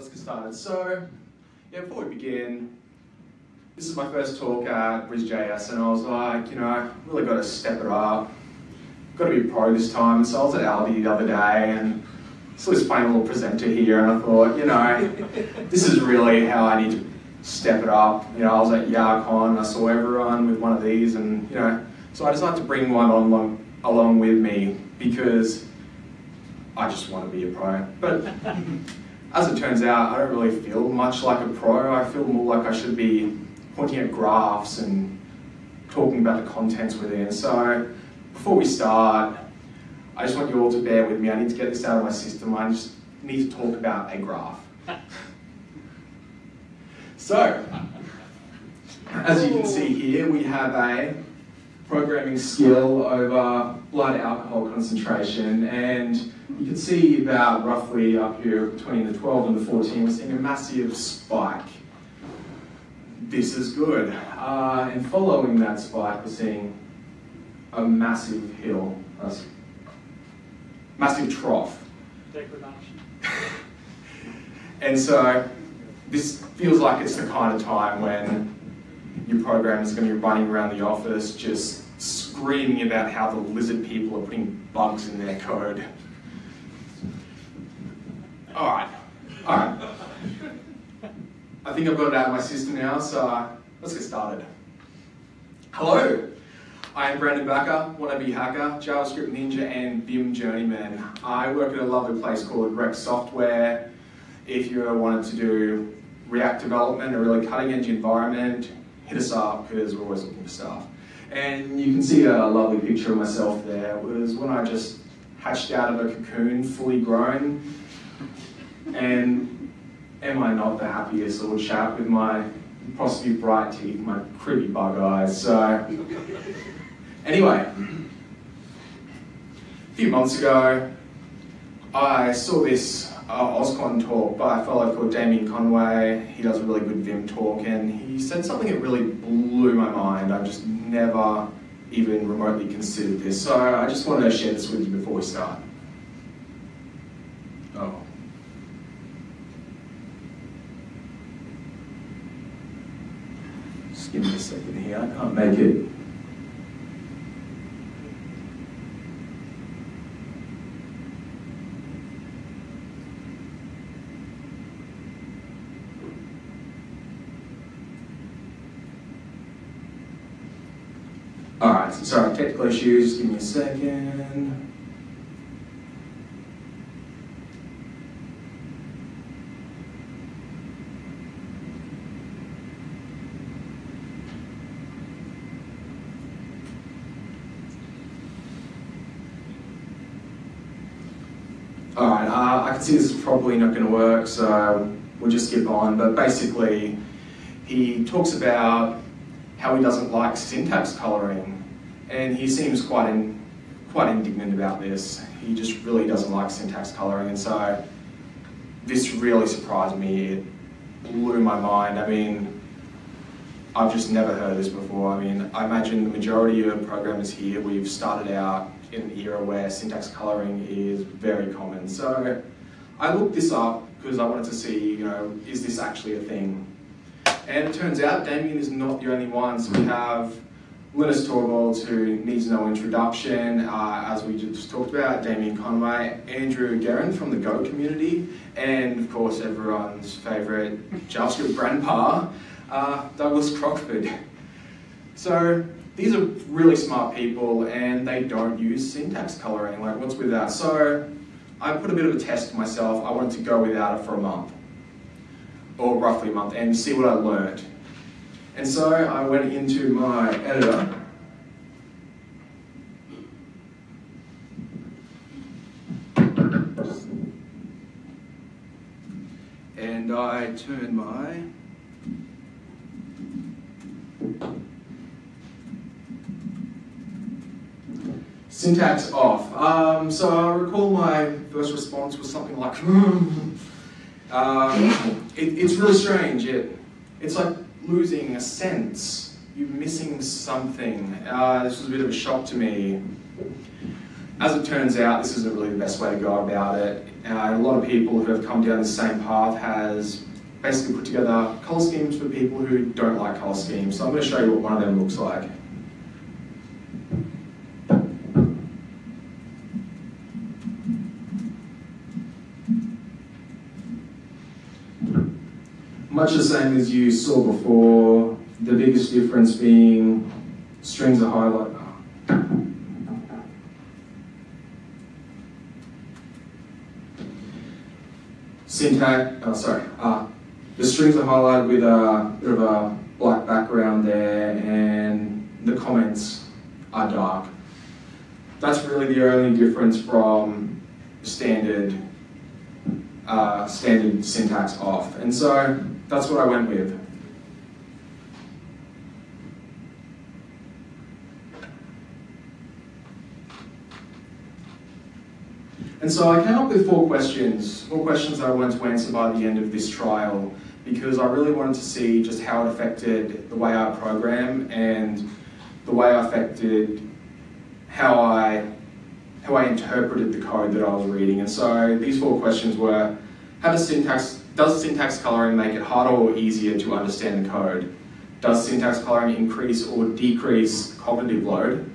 let's get started. So, yeah, before we begin, this is my first talk at BrisJS, and I was like, you know, I really got to step it up. Got to be pro this time. So I was at Aldi the other day, and saw this funny little presenter here, and I thought, you know, this is really how I need to step it up. You know, I was at YARCon, I saw everyone with one of these, and you know, so I decided to bring one on along, along with me because I just want to be a pro. But as it turns out, I don't really feel much like a pro. I feel more like I should be pointing at graphs and talking about the contents within. So before we start, I just want you all to bear with me. I need to get this out of my system. I just need to talk about a graph. so, as you can see here, we have a programming skill over blood alcohol concentration and you can see about roughly up here between the 12 and the 14 we're seeing a massive spike. This is good. Uh, and following that spike we're seeing a massive hill, a massive trough. Degradation. and so this feels like it's the kind of time when your program is going to be running around the office just screaming about how the lizard people are putting bugs in their code. Alright, alright. I think I've got it out of my system now, so uh, let's get started. Hello, I am Brandon Backer, wannabe hacker, JavaScript Ninja and Vim Journeyman. I work at a lovely place called Rex Software. If you ever wanted to do React development, a really cutting edge environment, hit us up because we're always looking for stuff. And you can see a lovely picture of myself there. It was when I just hatched out of a cocoon, fully grown. And am I not the happiest little chap with my possibly bright teeth, my creepy bug eyes. So anyway, a few months ago, I saw this uh, OSCON talk by a fellow called Damian Conway. He does a really good Vim talk, and he said something that really blew my mind. I just never even remotely considered this. So I just wanted to share this with you before we start. Oh. Just give me a second here, I can't make it. Alright, so sorry, technical issues, give me a second. Uh, I can see this is probably not going to work, so we'll just skip on. But basically, he talks about how he doesn't like syntax coloring, and he seems quite in, quite indignant about this. He just really doesn't like syntax coloring, and so this really surprised me. It blew my mind. I mean, I've just never heard this before. I mean, I imagine the majority of programmers here, we've started out in an era where syntax coloring is very common. So I looked this up because I wanted to see, you know, is this actually a thing? And it turns out Damian is not the only one. So we have Linus Torvalds, who needs no introduction, uh, as we just talked about, Damian Conway, Andrew Gerrand from the Go community, and of course everyone's favourite JavaScript grandpa, uh, Douglas Crockford. So these are really smart people and they don't use syntax coloring, like what's with that? So I put a bit of a test myself, I wanted to go without it for a month or roughly a month, and see what I learned. And so I went into my editor and I turned my syntax off. Um, so I recall my first response was something like, Um, it, it's really strange. It, it's like losing a sense. You're missing something. Uh, this was a bit of a shock to me. as it turns out, this isn't really the best way to go about it. Uh, a lot of people who have come down the same path has basically put together colour schemes for people who don't like colour schemes. So I'm going to show you what one of them looks like. Much the same as you saw before, the biggest difference being strings are highlight. Syntax, oh sorry, uh, the strings are highlighted with a bit of a black background there and the comments are dark. That's really the only difference from standard uh, standard syntax off. And so that's what I went with. And so I came up with four questions, four questions I wanted to answer by the end of this trial because I really wanted to see just how it affected the way I program and the way I affected how I how I interpreted the code that I was reading. And so these four questions were, how does syntax, does syntax coloring make it harder or easier to understand the code? Does syntax coloring increase or decrease cognitive load?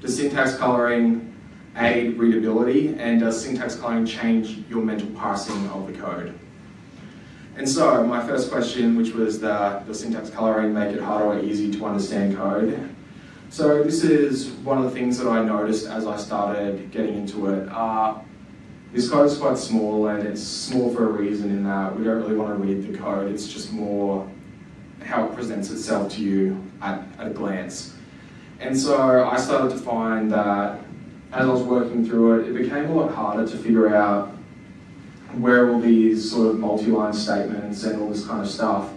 Does syntax coloring aid readability? And does syntax coloring change your mental parsing of the code? And so my first question, which was the, the syntax coloring make it harder or easy to understand code? So this is one of the things that I noticed as I started getting into it. Uh, this code is quite small and it's small for a reason in that we don't really want to read the code, it's just more how it presents itself to you at, at a glance. And so I started to find that as I was working through it, it became a lot harder to figure out where all these sort of multi-line statements and all this kind of stuff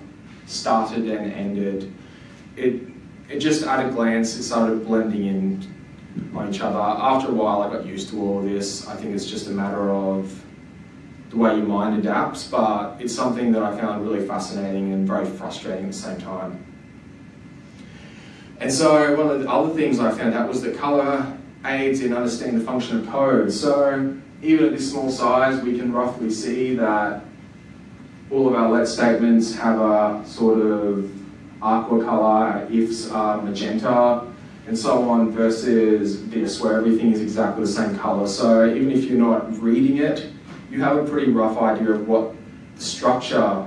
started and ended. It, it just at a glance, it started blending in on each other. After a while, I got used to all this. I think it's just a matter of the way your mind adapts, but it's something that I found really fascinating and very frustrating at the same time. And so one of the other things I found out was that colour aids in understanding the function of code. So even at this small size, we can roughly see that all of our let statements have a sort of aqua color, ifs are magenta, and so on, versus this, where everything is exactly the same color. So even if you're not reading it, you have a pretty rough idea of what the structure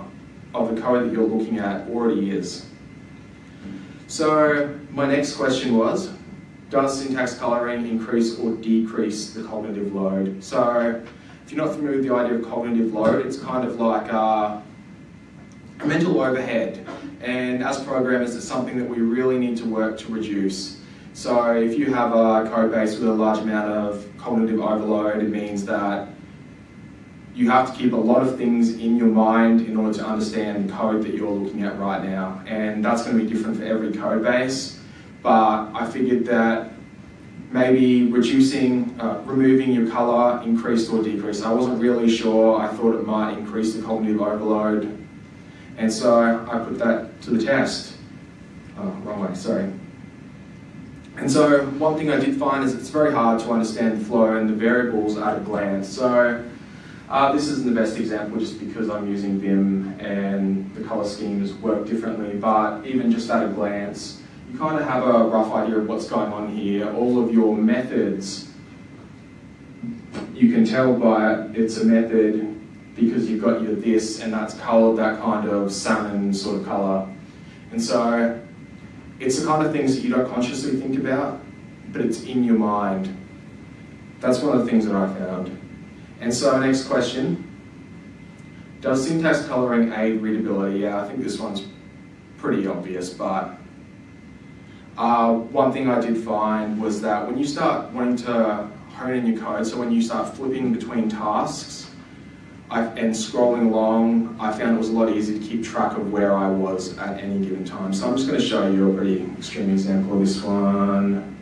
of the code that you're looking at already is. So my next question was, does syntax coloring increase or decrease the cognitive load? So if you're not familiar with the idea of cognitive load, it's kind of like a, mental overhead. And as programmers, it's something that we really need to work to reduce. So if you have a code base with a large amount of cognitive overload, it means that you have to keep a lot of things in your mind in order to understand the code that you're looking at right now. And that's going to be different for every code base. But I figured that maybe reducing, uh, removing your color increased or decreased. I wasn't really sure. I thought it might increase the cognitive overload. And so I put that to the test. Oh, wrong way, sorry. And so one thing I did find is it's very hard to understand flow and the variables at a glance. So uh, this isn't the best example just because I'm using Vim and the color schemes work differently, but even just at a glance, you kind of have a rough idea of what's going on here. All of your methods, you can tell by it's a method because you've got your this and that's colored that kind of salmon sort of color. And so it's the kind of things that you don't consciously think about, but it's in your mind. That's one of the things that I found. And so next question, does syntax coloring aid readability? Yeah, I think this one's pretty obvious, but uh, one thing I did find was that when you start wanting to hone in your code, so when you start flipping between tasks, I, and scrolling along, I found it was a lot easier to keep track of where I was at any given time. So I'm just going to show you a pretty extreme example of this one.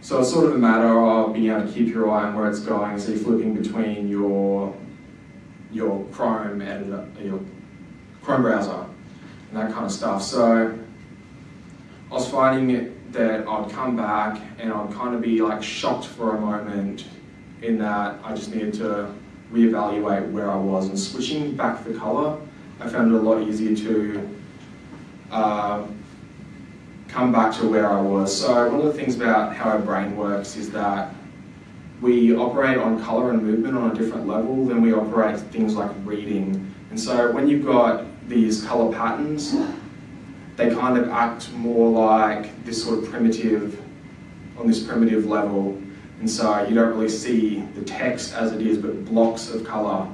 So it's sort of a matter of being able to keep your eye on where it's going. So you're flipping between your your Chrome editor, your Chrome browser, and that kind of stuff. So I was finding that I'd come back and I'd kind of be like shocked for a moment in that I just needed to reevaluate where I was and switching back the color, I found it a lot easier to uh, come back to where I was. So one of the things about how our brain works is that we operate on color and movement on a different level than we operate things like reading. And so when you've got these color patterns, they kind of act more like this sort of primitive, on this primitive level. And so you don't really see the text as it is, but blocks of color.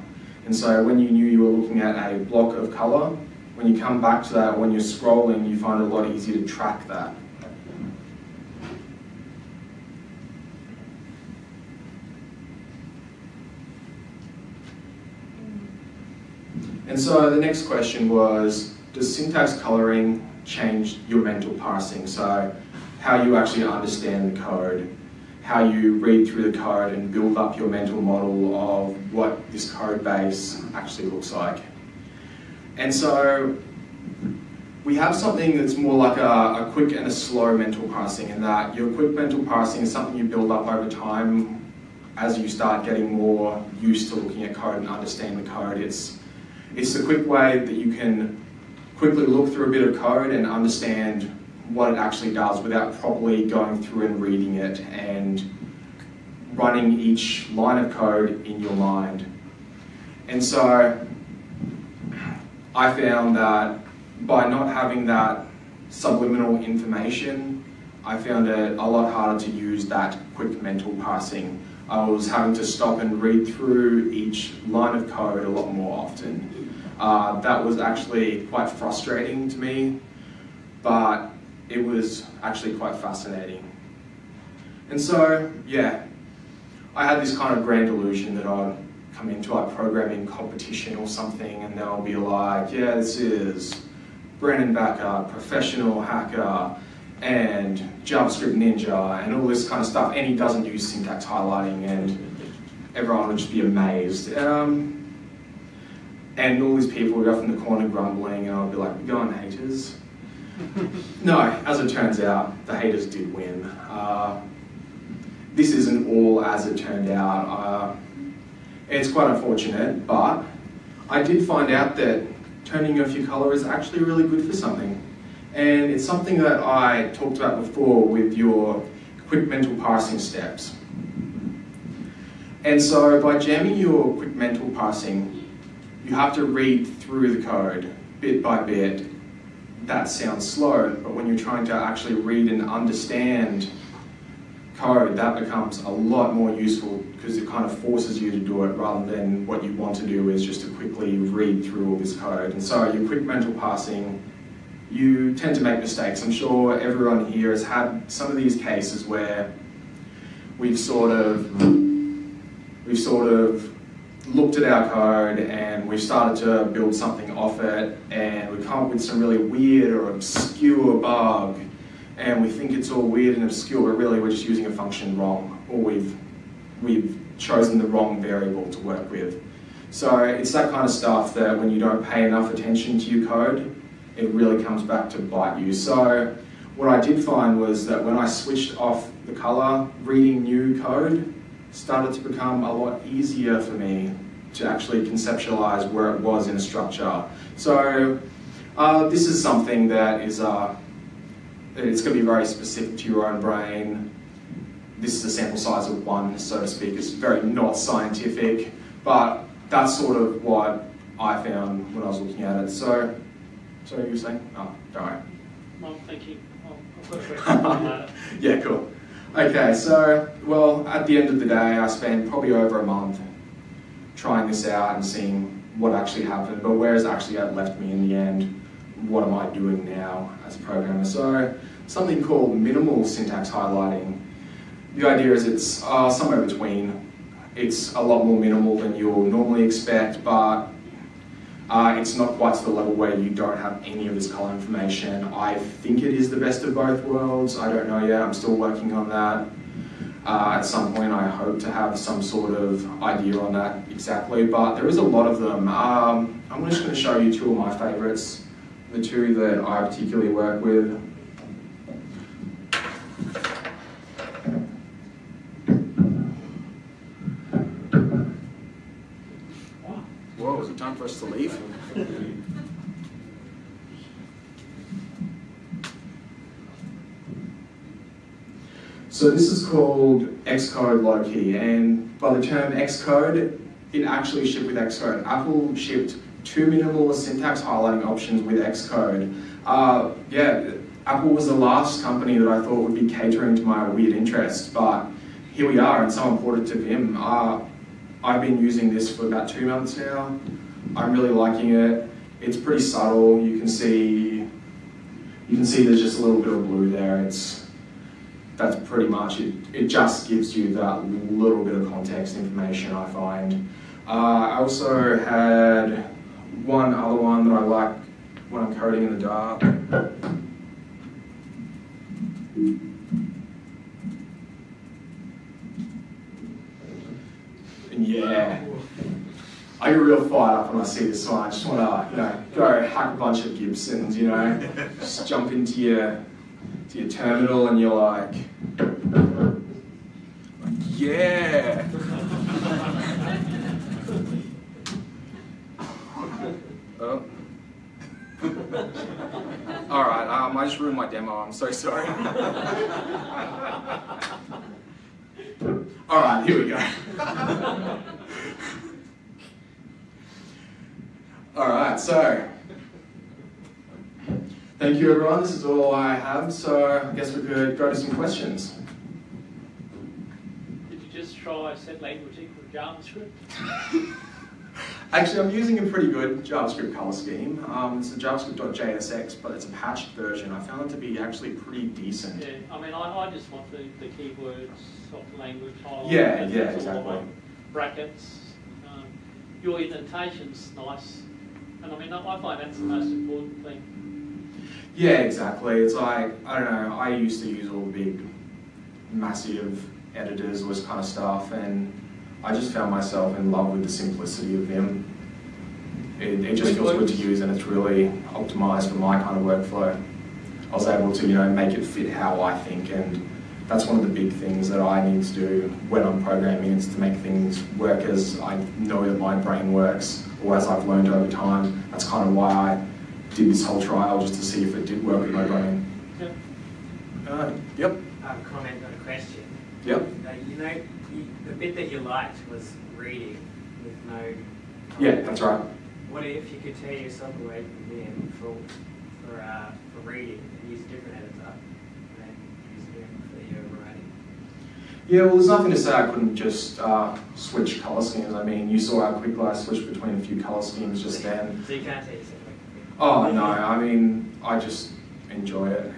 And so when you knew you were looking at a block of color, when you come back to that, when you're scrolling, you find it a lot easier to track that. And so the next question was, does syntax coloring change your mental parsing? So how you actually understand the code, how you read through the code and build up your mental model of what this code base actually looks like. And so we have something that's more like a, a, quick and a slow mental parsing in that your quick mental parsing is something you build up over time as you start getting more used to looking at code and understand the code. It's, it's a quick way that you can quickly look through a bit of code and understand what it actually does without properly going through and reading it and running each line of code in your mind. And so I found that by not having that subliminal information, I found it a lot harder to use that quick mental parsing. I was having to stop and read through each line of code a lot more often. Uh, that was actually quite frustrating to me, but it was actually quite fascinating. And so, yeah, I had this kind of grand illusion that I'd come into a programming competition or something and they'll be like, yeah, this is Brandon Backer, professional hacker, and JavaScript Ninja, and all this kind of stuff, and he doesn't use syntax highlighting, and everyone would just be amazed. Um, and all these people would go off in the corner grumbling, and I'd be like, go on, haters. no, as it turns out, the haters did win. Uh, this isn't all as it turned out. Uh, it's quite unfortunate, but I did find out that turning off your color is actually really good for something. And it's something that I talked about before with your quick mental parsing steps. And so by jamming your quick mental parsing, you have to read through the code bit by bit. That sounds slow, but when you're trying to actually read and understand code, that becomes a lot more useful because it kind of forces you to do it rather than what you want to do is just to quickly read through all this code. And so your quick mental parsing, you tend to make mistakes. I'm sure everyone here has had some of these cases where we've sort of, we've sort of looked at our code and we've started to build something off it and we come up with some really weird or obscure bug and we think it's all weird and obscure, but really we're just using a function wrong or we've, we've chosen the wrong variable to work with. So it's that kind of stuff that when you don't pay enough attention to your code, it really comes back to bite you. So what I did find was that when I switched off the color, reading new code started to become a lot easier for me to actually conceptualize where it was in a structure. So uh, this is something that is, uh, it's going to be very specific to your own brain. This is a sample size of one, so to speak. It's very not scientific, but that's sort of what I found when I was looking at it. So, so you were saying? Oh, don't worry. Well, thank you. I'll, yeah, cool. Okay, so, well, at the end of the day, I spent probably over a month trying this out and seeing what actually happened, but where has actually left me in the end? What am I doing now as a programmer? So, something called minimal syntax highlighting. The idea is it's uh, somewhere between. It's a lot more minimal than you'll normally expect, but uh, it's not quite to the level where you don't have any of this color information. I think it is the best of both worlds. I don't know yet. I'm still working on that. Uh, at some point, I hope to have some sort of idea on that exactly, but there is a lot of them. Um, I'm just going to show you two of my favorites, the two that I particularly work with. Whoa, is it time for us to leave? So this is called Xcode Loki, and by the term Xcode, it actually shipped with Xcode. Apple shipped two minimalist syntax highlighting options with Xcode. Uh, yeah, Apple was the last company that I thought would be catering to my weird interests, but here we are, and someone ported to Vim. Uh, I've been using this for about two months now. I'm really liking it. It's pretty subtle. You can see, you can see there's just a little bit of blue there. It's that's pretty much it. It just gives you that little bit of context information. I find. Uh, I also had one other one that I like when I'm coding in the dark. And yeah, Real fired up when I see this one. I just want to, you know, go hack a bunch of Gibsons, you know, just jump into your to your terminal and you're like, yeah. oh. All right, um, I just ruined my demo. I'm so sorry. All right, here we go. All right, so thank you everyone. This is all I have, so I guess we could go to some questions. Did you just try set language equal to JavaScript? Actually, I'm using a pretty good JavaScript color scheme. Um, it's a JavaScript.jsx, but it's a patched version. I found it to be actually pretty decent. Yeah, I mean, I, I just want the, the keywords of the language highlighted. Yeah, yeah, that's all I exactly. Brackets. Um, your indentation's nice. And I mean, I I find that's the most important thing. Yeah, exactly. It's like, I don't know, I used to use all the big, massive editors, all this kind of stuff, and I just found myself in love with the simplicity of them. It, it just feels good to use and it's really optimized for my kind of workflow. I was able to, you know, make it fit how I think and that's one of the big things that I need to do when I'm programming is to make things work as I know that my brain works or as I've learned over time. That's kind of why I did this whole trial just to see if it did work with my brain. Yep. Uh, yep, comment on a question. yep. Uh, you know, you, the bit that you liked was reading with no. Yeah, that's right. What if you could tear yourself away from Vim for for uh, for reading and use a different editor, and then use Vim for your writing? Yeah, well, there's nothing to say I couldn't just uh, switch color schemes. I mean, you saw how quickly I switched between a few color schemes just then. So you can't tear yourself away from Vim. Oh no, I mean, I just enjoy it.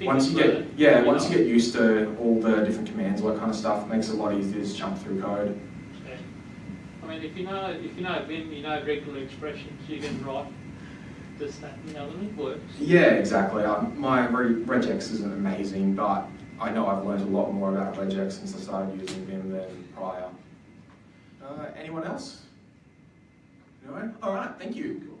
Once you get, yeah, once you get used to all the different commands, all that kind of stuff, it makes it a lot easier to jump through code. Yeah. I mean, if you know, if you know Vim, you know regular expressions, you can write this, that, and the other, and it works. Yeah, exactly. I, my re- regex isn't amazing, but I know I've learned a lot more about regex since I started using Vim than prior. Uh, anyone else? No? All right, thank you.